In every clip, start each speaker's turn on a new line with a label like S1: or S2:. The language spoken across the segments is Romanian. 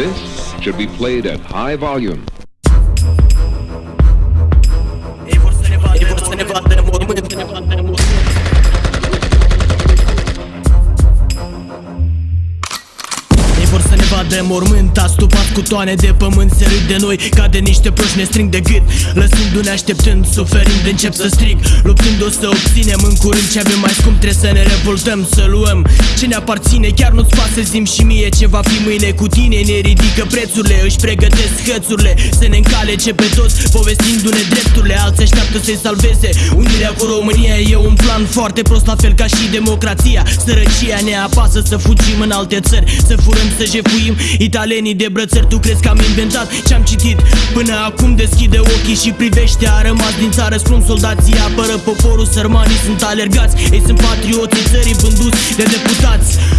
S1: This should be played at high volume.
S2: Mormânt Astupați cu toane de pământ Se râd de noi ca de niște proști Ne strâng de gât. Lăsându-ne așteptând Suferind încep să strig. Luptând o să obținem în curând Ce avem mai scump Trebuie să ne revoltăm Să luăm. Ce ne aparține Chiar nu-ți pasă zim și mie Ce va fi mâine cu tine Ne ridică prețurile Își pregătesc hățurile Să ne încalece pe toți Povestindu-ne drepturile Alții așteaptă să-i salveze. Unirea cu România e un plan foarte prost La fel ca și democrația. Sărăcia ne apasă să fugim în alte țări Să furăm, să jefuim Italenii de brățări Tu crezi că am inventat ce-am citit? Până acum deschide ochii și privește A rămas din țară scrum soldații Apără poporul, sărmanii sunt alergați. Ei sunt patrioții țării vânduți de deputați. Sus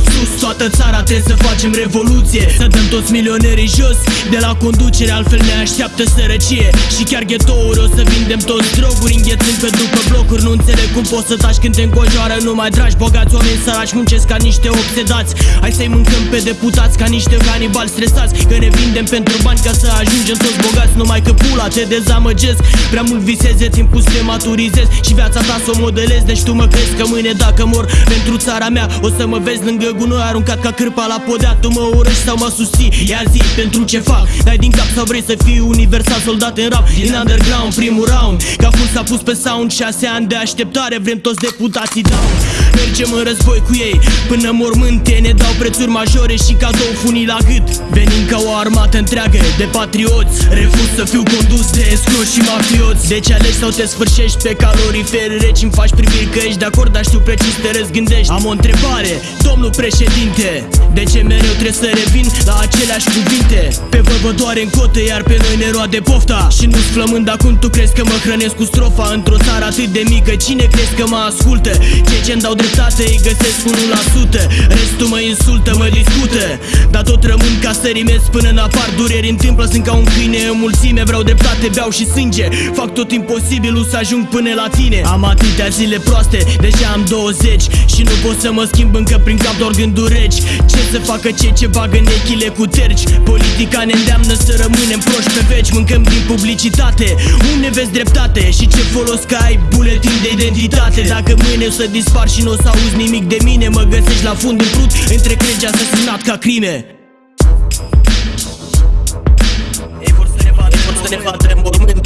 S2: toată țara trebuie să facem revoluție. Să dăm toți milionerii jos De la conducere altfel ne așteaptă sărăcie. Și chiar ghetouri o să vindem toți droguri Înghețând pe după blocuri. Nu înțeleg cum poți să taci când te înconjoară numai dragi Bogați oameni săraci muncesc ca niște obsedați. Hai să-i mâncăm pe deputați ca niște canibali stresați Că ne vindem pentru bani ca să ajungem toți bogați. Numai că pula te dezamăgesc Prea mult viseze, timpul să te maturizezi. Și viața ta să o modelezi Deci tu mă crezi că mâine dacă mor pentru țara mea O să mă vezi lângă gunoi aruncat ca cârpa la podea Tu mă urăști sau mă susții. Ia zi pentru ce fac. Dai din cap sau vrei să fii universal soldat în rap? Din underground primul round. Ca ful s-a pus pe sound Șase ani de așteptare Vrem toți deputații down. Mergem în război cu ei Până mormânte ne dau prețuri majore Și cadou funii la gât. Venim ca o armată întreagă de patrioți. Refuz să fiu condus de escroși și mafioți. Deci alegi sau te sfârșești pe calorifere reci Îmi faci priviri că ești de acord Dar știu precis te răzgândești. Am o întrebare, domnul președinte De ce mereu trebuie să revin la aceleași cuvinte? Pe voi vă doare în cotă Iar pe noi ne roade pofta. Și nu-ți flămând acum tu crezi că mă hrănesc cu strofa? Într-o țară atât de mică Cine crezi că mă ascultă? Cei ce-mi dau dreptate îi găsesc 1% Restul mă insultă, mă discută. Dar tot rămân ca să rimesc până în apar. Dureri întâmplă, sunt ca un câine în mulțime. Vreau dreptate, beau și sânge. Fac tot imposibilul să ajung până la tine. Am atâtea zile proaste, deja am 20 Și nu pot să mă schimb încă prin cap doar gânduri reci. Ce să facă cei ce bagă nechile cu terci? Politica ne îndeamnă să rămânem proști pe veci. Mâncăm din publicitate, unde vezi dreptate? Și ce folos că ai buletin de identitate? Dacă mâine o să dispar și nu o să auzi nimic de mine Mă găsești la fund în prut, între cregi asasinat ca crime. Ei vor să ne vadă, vor să ne vadă în mormânt